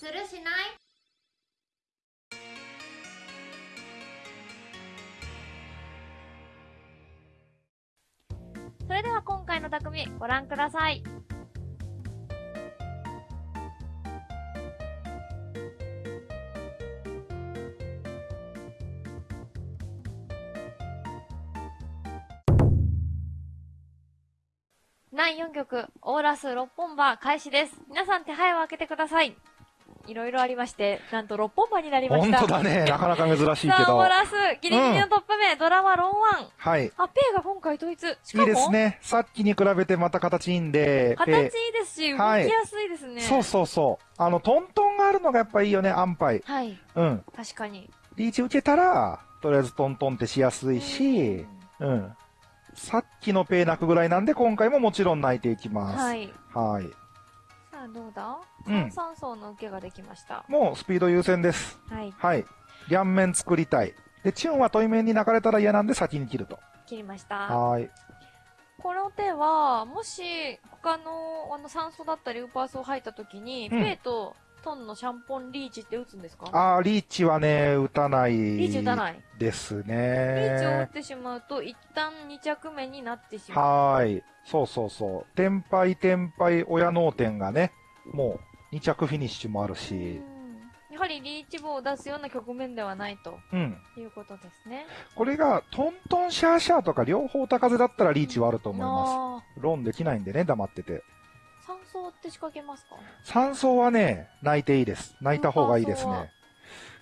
するしない？それでは今回の匠ご覧ください。第4曲、オーラス6本場開始です。皆さん手配を開けてください。いろいろありまして、なんと6本場になりました。本当だね。なかなか珍しいけさあ、オーど。ラス、ギリギリのトップ目、ドラマロンワン。はい。あ、ペイが今回統一。しかも、いいですね。さっきに比べてまた形いいんで。形いいでですし、動きはいやすいですね。そうそうそう。あの、トントンがあるのがやっぱいいよね、安牌。はい。うん。確かに。リーチ受けたら、とりあえずトントンってしやすいし、うん。さっきのペイ泣くぐらいなんで、今回ももちろん泣いていきます。はい。はい。さあ、どうだ？うん三層の受けができました。もうスピード優先です。はい。はい。両面作りたい。で、チュンは問い面に泣かれたら嫌なんで先に切ると。切りました。はい。この手は、もし、他の、あの、酸素だったり、ウーパースを入った時に、うんペイとトンのシャンポンリーチって打つんですか？あー、リーチはね、打たない。リーチ打たない。ですリーチを打っね。てしまうと、一旦2着目になってしまう。はーい。そうそうそう。天敗天敗親脳天がね、もう2着フィニッシュもあるうし、んやはりリーチ棒を出すような局面ではないとうん。いうことですね。これがトントンシャーシャーとか両方高風だったらリーチはあると思います。あロンできないんでね、黙ってて。ー酸素って仕掛けますか？三層はね、泣いていいです。泣いた方がいいですね。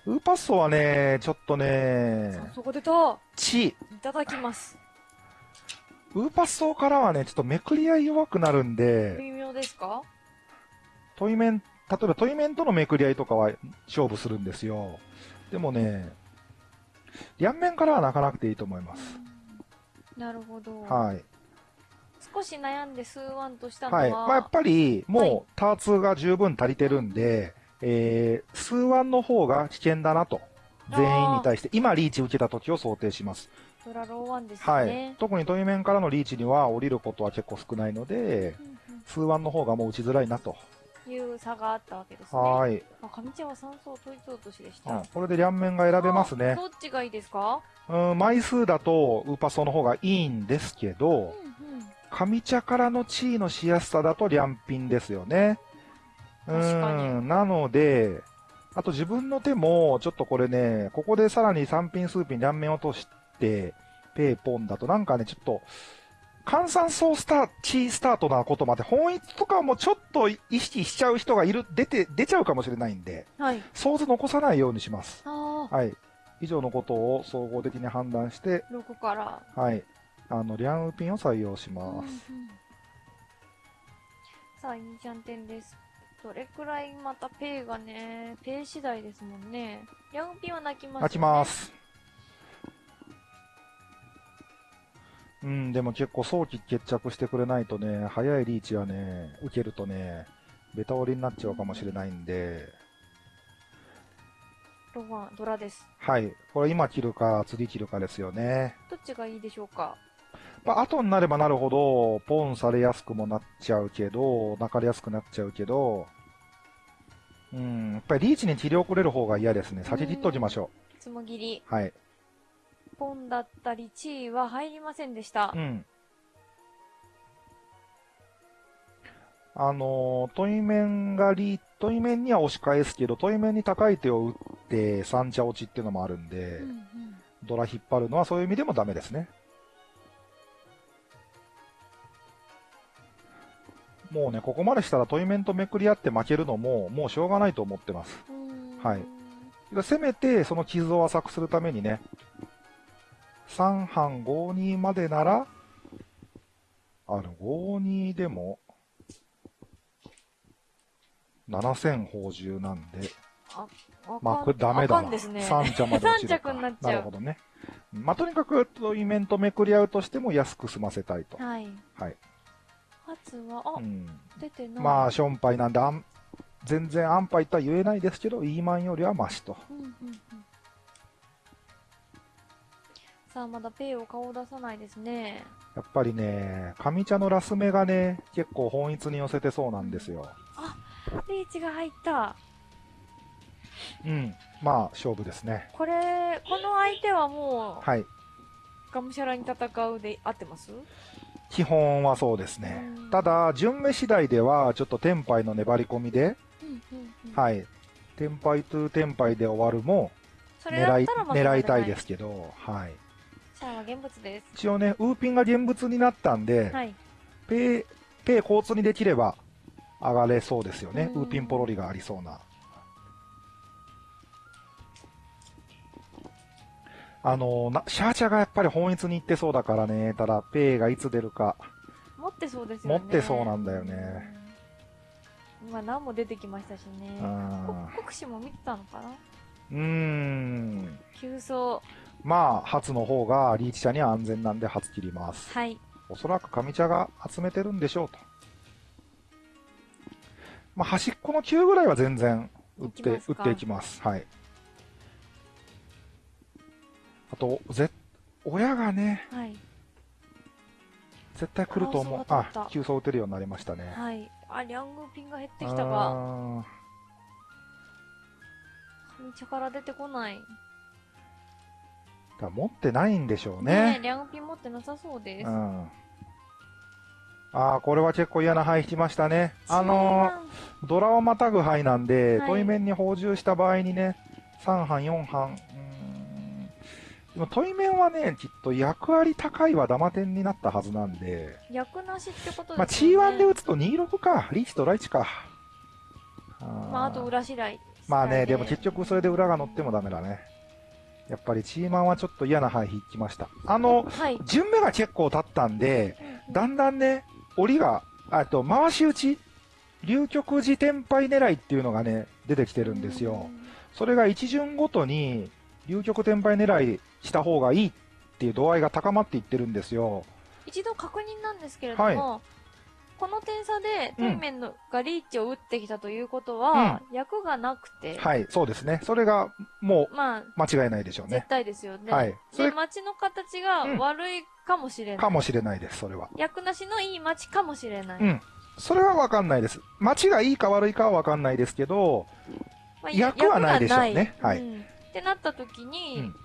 ウーパッソはね、ちょっとね、酸素が出たチいただきます。ウーパッソからはね、ちょっとめくり合い弱くなるんで、微妙ですか？トイメン、例えばトイメンとのめくり合いとかは勝負するんですよ。でもね、両面からは泣かなくていいと思います。なるほど。はい。少し悩んで数ワンとしたのは、はい。まあ、やっぱり、はいもう、ターツが十分足りてるんで、えー、数ワンの方が危険だなと。全員に対して、今リーチ受けた時を想定します。ドラローワンですはねい。。特にトイメンからのリーチには降りることは結構少ないので、うん数ワンの方がもう打ちづらいなと。うんいう差があったわけですね。はい。あ、上茶は三層統一落としでした。うん、これで両面が選べますあね。どっちがいいですか？うん、枚数だとウーパソの方がいいんですけうんど、うん。上茶からの地位のしやすさだと両品ですよね。うん、なので、あと自分の手も、ちょっとこれね、ここでさらに3品数品両面落として、ペーポンだとなんかね、ちょっと、換算層スター、チースタートなことまで、本一とかもちょっと意識しちゃう人がいる、出て、出ちゃうかもしれないんで、はい。想像残さないようにします。はい。以上のことを総合的に判断して、6から？はい。あの、リャンウピンを採用しうんうんます。さあ、いいじゃん点です。どれくらいまたペイがね、ペイ次第ですもんね。ヤンピンは泣きます、ね。泣きま。す。うん、でも結構早期決着してくれないとね、早いリーチはね、受けるとね、ベタ折りになっちゃうかもしれないんで、ロワン、ドラです。はい。これ今切るか、次切るかですよね。どっちがいいでしょうか？まあ、後になればなるほど、ポンされやすくもなっちゃうけど、泣かれやすくなっちゃうけど、うん、やっぱりリーチに切り遅れる方が嫌ですね。先切っときましょつもぎり。う。はい。ポンだったり、チーは入りませんでしたう。ん。あのー、トイメンがリー、トイメンには押し返すけど、トイメンに高い手を打って三茶落ちっていうのもあるんで、うんうんドラ引っ張るのはそういう意味でもダメですね。もうね、ここまでしたらトイメンとめくり合って負けるのも、もうしょうがないと思ってます。はいせめて、その傷を浅くするためにね、3班52までなら、あの、52でも、7000宝珠なんで、あまあ、これダメだな。ね。3茶まで落ちるか。三着になっちゃうなるほどね。まあ、とにかく、トイメンとめくり合うとしても安く済ませたいと。はい。はい。初は、あ、うん。出てない。まあ、ションパイなんで、あん全然安牌とは言えないですけど、イーマンよりはマシと。うんうんうん。さあ、まだペイを顔を出さないですね。やっぱりね、上茶のラス目がね、結構本一に寄せてそうなんですよ。リーチが入った。うん。まあ、勝負ですね。これ、この相手はもう、はい。がむしゃらに戦うで合ってます？基本はそうですねうん。ただ、順目次第では、ちょっとテンパイの粘り込みで。はい。テンパイトゥテンパイで終わるも、狙い、狙いたいですけど、はい。シャアは現物です。一応ね、ウーピンが現物になったんで、はい。ペイ、ペイ交通にできれば上がれそうですよね。うんウーピンポロリがありそうな。あのな、シャーチャがやっぱり本一に行ってそうだからね。ただ、ペイがいつ出るか。持ってそうですよね。持ってそうなんだよねうん。今何も出てきましたしね。国士も見てたのかなーうーん。急走。まあ、初の方がリーチ茶には安全なんで初切ります。はい。おそらく上茶が集めてるんでしょうと。まあ、端っこの9ぐらいは全然打って、打っていきます。はい。あと、ぜ、親がね、はい。絶対来ると思う。あ急走打てるようになりましたね。はい。あ、リャングピンが減ってきたが、あー上茶から出てこない。だ持ってないんでしょうねえ、ね。リャングピン持ってなさそうです。うん。ああ、これは結構嫌な牌引きましたね。あのー、ドラをまたぐ牌なんで、はい問い面に補充した場合にね、3班、4班、でも問い面はね、きっと役割高いはダマ点になったはずなんで、役なしってことまあですよね。T1 で打つと26か、リーチとライチか。あーまあ、あと裏次第。まあね、でも結局それで裏が乗ってもダメだね。やっぱりチーマンはちょっと嫌な牌引きました。あの、はい。順目が結構経ったんで、だんだんね、折りが、あと、回し打ち、流局時転廃狙いっていうのがね、出てきてるんですよ。それが一巡ごとに、流局転廃狙いした方がいいっていう度合いが高まっていってるんですよ。一度確認なんですけれども、この点差でうんトイメンのがリーチを打ってきたということは、役がなくて、はい、そうですね。それが、もまあ、う、間違いないでしょうね絶。対ですよね。はいそれで、街の形がうん悪いかもしれない。かもしれないです、それは。役なしのいい街かもしれない。うん。それはわかんないです。街がいいか悪いかはわかんないですけど、まあ役はないでしょうねはいうんってなった時に、うん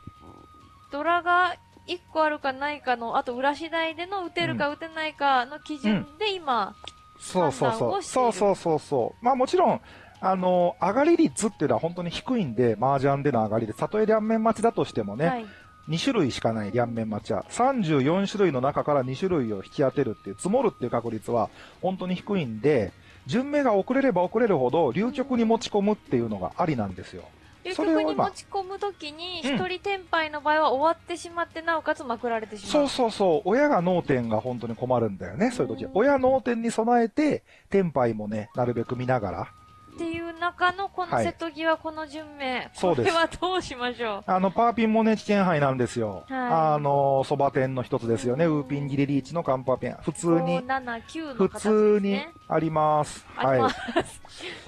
ドラが1個あるかないかの、あと裏次第での打てるか打てないかの基準で今、そうそうそう。そうそうそうそう。まあもちろん、あの、上がり率っていうのは本当に低いんで、麻雀での上がりで、たとえ両面待ちだとしてもね、はい。2種類しかない両面待ちは、34種類の中から2種類を引き当てるっていう、積もるっていう確率は本当に低いんで、順目が遅れれば遅れるほど、流局に持ち込むっていうのがありなんですよ。流それを今局に持ち込むときに、うん一人転廃の場合は終わってしまって、なおかつまくられてしまう。そうそうそう、親が脳天が本当に困るんだよね、そういう時うん。親脳天に備えて、天敗もね、なるべく見ながら、っていう中のこのはい瀬戸際、この順目。そうですこれはどうしましょう？あの、パーピンもね、危険杯なんですよ。はいあの、そば店の一つですよね。うんウーピンギリリーチのカンパーペン。普通 ?5、に、7、9の普通にね。あります。はい。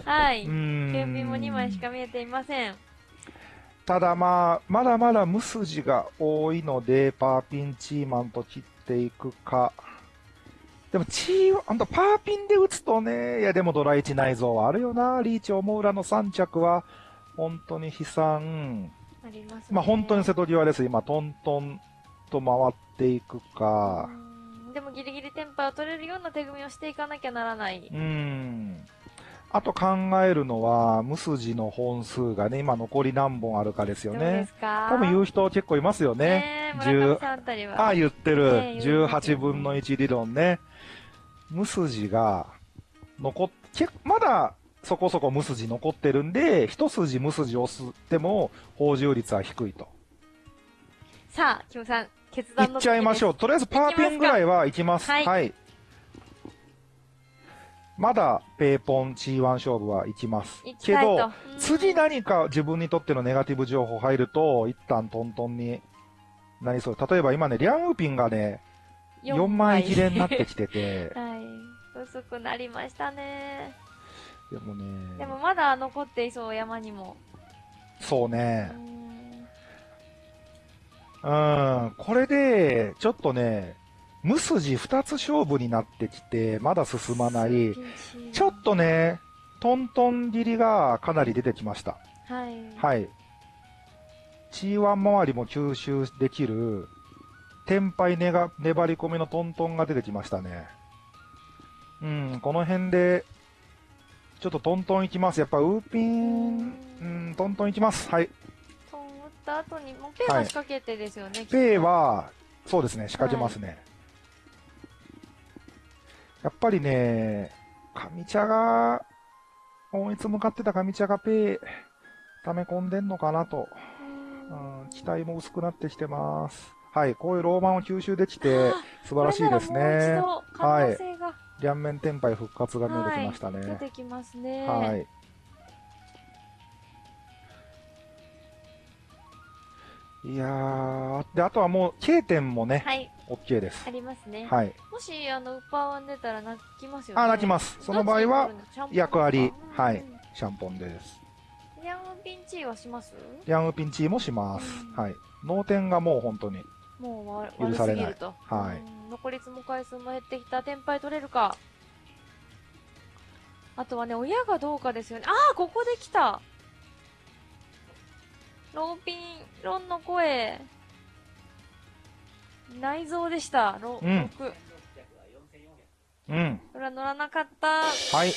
はい。うーん天秤も2枚しか見えていません。ただまあ、まだまだ無筋が多いので、パーピンチーマンと切っていくか。でも、チー、あんたパーピンで打つとね、いやでもドラ1内臓はあるよな。リーチ、オモウラの3着は、本当に悲惨。ありますね。まあ本当に瀬戸際です。今、トントンと回っていくか。うんでもギリギリテンパを取れるような手組みをしていかなきゃならない。うん。あと考えるのは、無筋の本数がね、今残り何本あるかですよね。多分言う人結構いますよね。ねあ言ってる。ね言いますよ18分の1理論ね。無筋が残っ、けまだそこそこ無筋残ってるんで、一筋無筋押すっても、報酬率は低いと。さあ、キムさん、決い断のっちゃいましょう。う。とりあえずパーピンぐらいはいきます。はいはい。まだペーポン G1 勝負はいきます。けど、次何か自分にとってのネガティブ情報入ると、一旦トントンになりそう。例えば今ね、リャンウーピンがね、4枚切れになってきてて、はい。薄くなりましたね。でもね、でもまだ残っていそう、山にも。そううね、ん。うん、これで、ちょっとね、無筋2つ勝負になってきて、まだ進まない。ちょっとね、トントン切りがかなり出てきました。はい。はい。G1 周りも吸収できる、天敗ねが粘り込みのトントンが出てきましたね。うん、この辺で、ちょっとトントンいきます。やっぱウーピン、うん、トントンいきます。はい。トン打った後に、もうペイは仕掛けてですよね、きっとペイ、は、そうですね、仕掛けますね。やっぱりね、上茶が、音律向かってた上茶がペイ、溜め込んでんのかなと。うんうん、期待も薄くなってきてます。はい、こういうローマンを吸収できて、素晴らしいですねら。もう一度可能性が両面天敗復活が見えてきました出ね。てきますね。はい。いやー、で、あとはもう、K 点もね、はい、OK ですあ。りますね。はい。もし、あの、ウッパーワン出たら泣きますよね。あ、泣きます。その場合は、役割はいうんシャンポンです。ヤンピンチはします？ヤンウピンチもしますうん。はい。脳天がもう本当に。もうわ許されない。はいうん残り積む回数も減ってきた。天敗取れるか。あとはね、親がどうかですよね。ああ、ここで来た。ローピン、ロンの声。内臓でした。ロ、うん6。うん。これは乗らなかった。はい。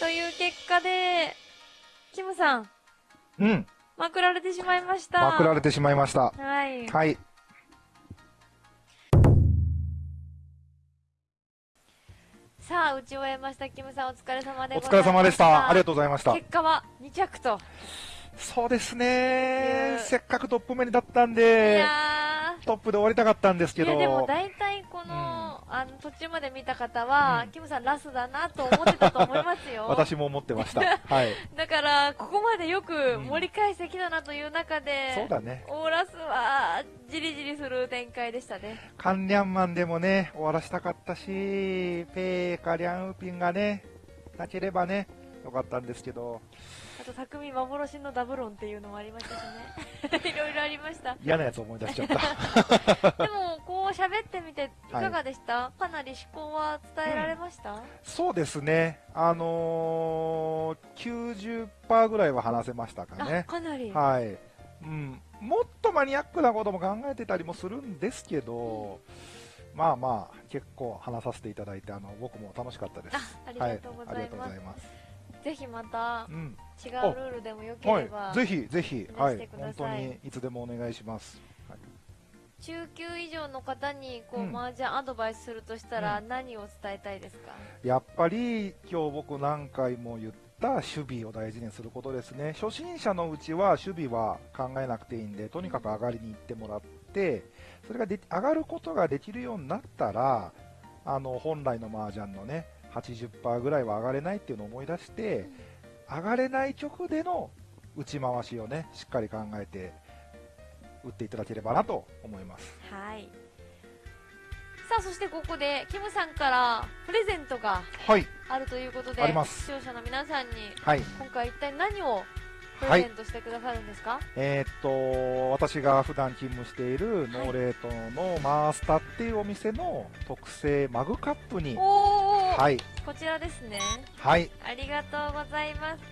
という結果で、キムさん、うん。まくられてしまいました。まくられてしまいました。はい。はい。さあ、打ち終えました。キムさん、お疲れ様でお。疲れ様でした。ありがとうございました。結果は2着と。そうですいねや。せっかくトップ目にだったんいで、やトップで終わりたかったんですー、けど。いやでも大体この、あの、途中まで見た方は、うんキムさんラスだなと思ってたと思いますよ。私も思ってました。はい。だから、ここまでよくうん盛り返してきたなという中で、そうだね。オーラスは、じりじりする展開でしたね。カンリャンマンでもね、終わらしたかったし、ペーかリャンウピンがね、なければね、よかったんですけど、あと、匠幻のダブロンっていうのもありましたしね。いろいろありました。嫌なやつ思い出しちゃった。でも、こう喋ってみて、いかがでした、かなり思考は伝えられました、そうですね。あのー、90%ぐらいは話せましたかあ、ね。かなり。はい。うん。もっとマニアックなことも考えてたりもするんですけど、まあまあ、結構話させていただいて、あの、僕も楽しかったです。あ、ありがとうございます。ざいます。ぜひまたうん。違うルールでもよければ、はい。ぜひ、ぜひ、話はい。本当にいつでもお願いします。はい中級以上の方にこう、うん麻雀アドバイスするとしたらう何を伝えたいですか、やっぱり今日僕何回も言った守備を大事にすることですね初心者のうちは守備は考えなくていいんでとにかく上がりに行ってもらってそれがで上がることができるようになったらあの本来の麻雀のね80%ぐらいは上がれないっていうのを思い出して上がれない曲での打ち回しをねしっかり考えて打っていただければなと思います。はい。さあそしてここでキムさんからプレゼントがはい。あるということであります。視聴者の皆さんにはい。今回一体何をプレゼントしてくださるんですか、えーっと、私が普段勤務しているノーレートのマースタっていうお店の特製マグカップに、おお、はい、こちらですねはい、ありがとうございます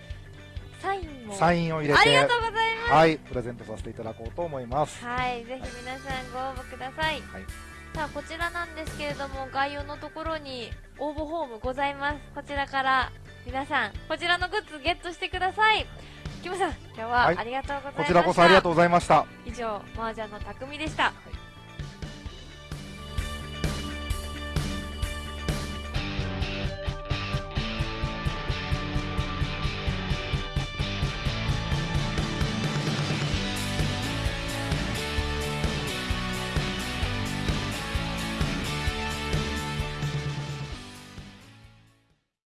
サインもサインを入れて、ありがとうございますはい、プレゼントさせていただこうと思います。はい、ぜひ皆さんご応募ください。はいさあ、こちらなんですけれども、概要のところに応募フォームございます。こちらから皆さん、こちらのグッズゲットしてください。キムさん、今日ははいありがとうございました。こちらこそありがとうございました。以上、麻雀の匠でした。はい